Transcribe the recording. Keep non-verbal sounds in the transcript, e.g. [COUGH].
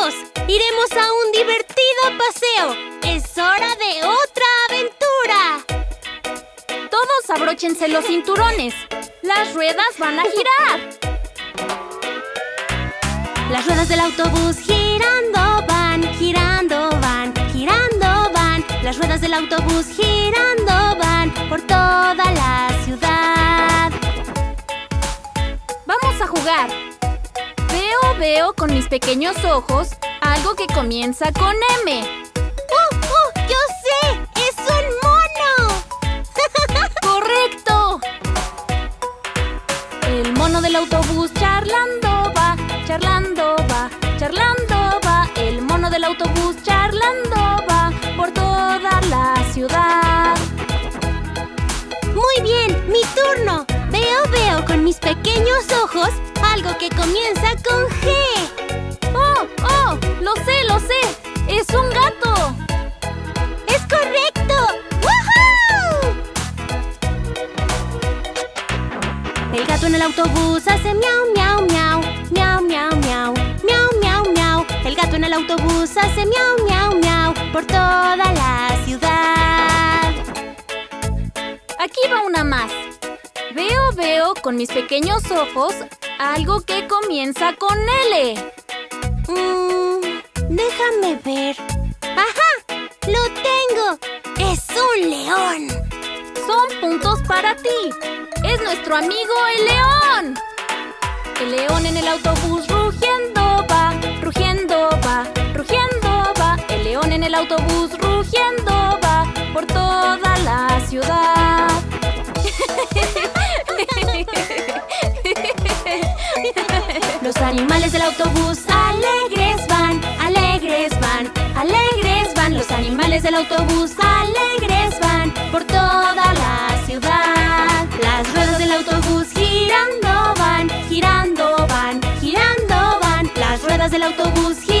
¡Iremos a un divertido paseo! ¡Es hora de otra aventura! Todos abróchense los cinturones. Las ruedas van a girar. Las ruedas del autobús girando van, girando van, girando van. Las ruedas del autobús girando van por toda la ciudad. Vamos a jugar. Veo, con mis pequeños ojos algo que comienza con M. ¡Uh, uh! ¡Yo sé! ¡Es un mono! [LAUGHS] ¡Correcto! El mono del autobús charlando va, charlando va, charlando va. El mono del autobús charlando va por toda la ciudad. Muy bien, mi turno algo que comienza con G. ¡Oh, oh! ¡Lo sé, lo sé! ¡Es un gato! ¡Es correcto! ¡Woohoo! El gato en el autobús hace miau, miau, miau. Miau, miau, miau. Miau, miau, miau. El gato en el autobús hace miau, miau, miau. Por toda la ciudad. Aquí va una más. Veo, veo con mis pequeños ojos algo que comienza con L. Mm, déjame ver. ¡Ajá! ¡Lo tengo! ¡Es un león! Son puntos para ti. Es nuestro amigo el león. El león en el autobús rugiendo va, rugiendo va, rugiendo va. El león en el autobús rugiendo del autobús alegres van por toda la ciudad. Las ruedas del autobús girando van, girando van, girando van. Las ruedas del autobús girando